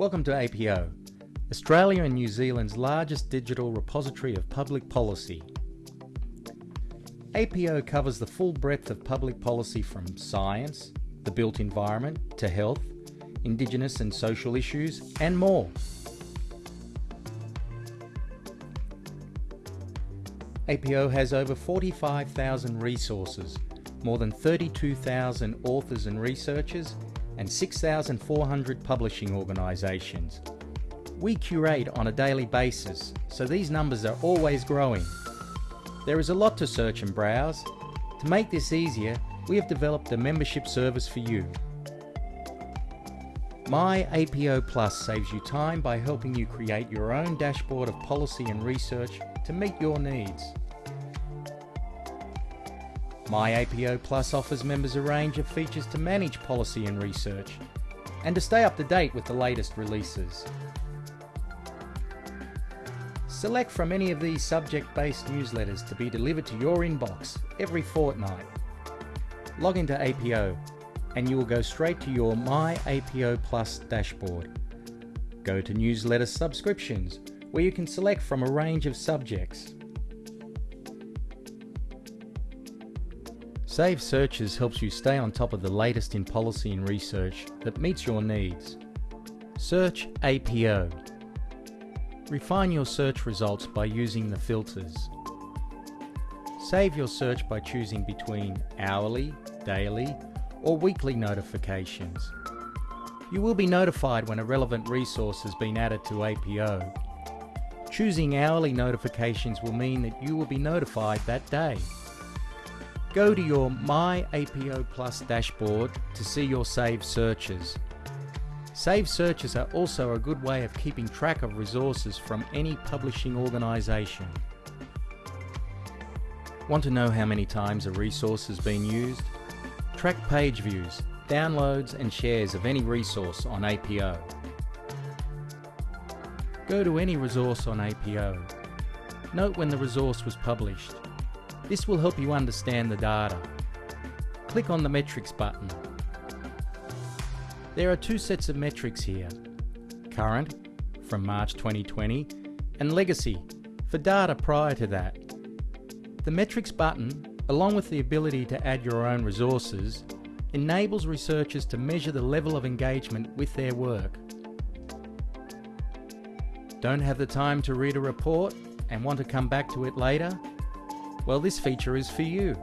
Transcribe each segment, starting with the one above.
Welcome to APO, Australia and New Zealand's largest digital repository of public policy. APO covers the full breadth of public policy from science, the built environment, to health, Indigenous and social issues, and more. APO has over 45,000 resources, more than 32,000 authors and researchers, and 6,400 publishing organisations. We curate on a daily basis, so these numbers are always growing. There is a lot to search and browse. To make this easier, we have developed a membership service for you. My APO Plus saves you time by helping you create your own dashboard of policy and research to meet your needs. My APO Plus offers members a range of features to manage policy and research, and to stay up to date with the latest releases. Select from any of these subject-based newsletters to be delivered to your inbox every fortnight. Log into APO and you will go straight to your My APO Plus dashboard. Go to newsletter subscriptions where you can select from a range of subjects. Save Searches helps you stay on top of the latest in policy and research that meets your needs. Search APO. Refine your search results by using the filters. Save your search by choosing between hourly, daily, or weekly notifications. You will be notified when a relevant resource has been added to APO. Choosing hourly notifications will mean that you will be notified that day. Go to your My APO Plus dashboard to see your saved searches. Saved searches are also a good way of keeping track of resources from any publishing organisation. Want to know how many times a resource has been used? Track page views, downloads and shares of any resource on APO. Go to any resource on APO. Note when the resource was published. This will help you understand the data. Click on the metrics button. There are two sets of metrics here. Current, from March 2020, and Legacy, for data prior to that. The metrics button, along with the ability to add your own resources, enables researchers to measure the level of engagement with their work. Don't have the time to read a report and want to come back to it later? Well, this feature is for you.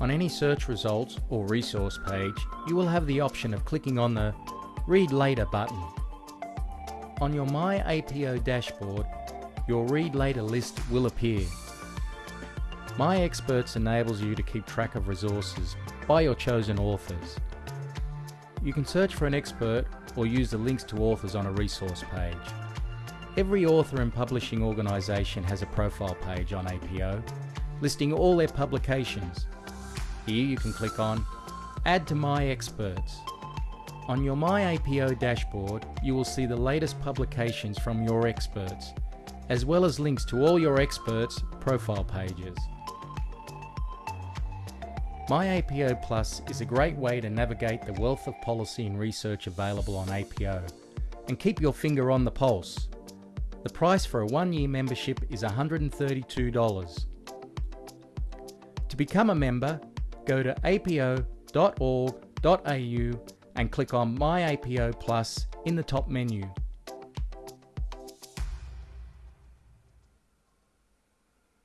On any search results or resource page, you will have the option of clicking on the Read Later button. On your My APO dashboard, your Read Later list will appear. My Experts enables you to keep track of resources by your chosen authors. You can search for an expert or use the links to authors on a resource page. Every author and publishing organisation has a profile page on APO, listing all their publications. Here you can click on Add to My Experts. On your My APO dashboard, you will see the latest publications from your experts, as well as links to all your experts' profile pages. My APO Plus is a great way to navigate the wealth of policy and research available on APO and keep your finger on the pulse. The price for a one-year membership is $132. To become a member, go to apo.org.au and click on My APO Plus in the top menu.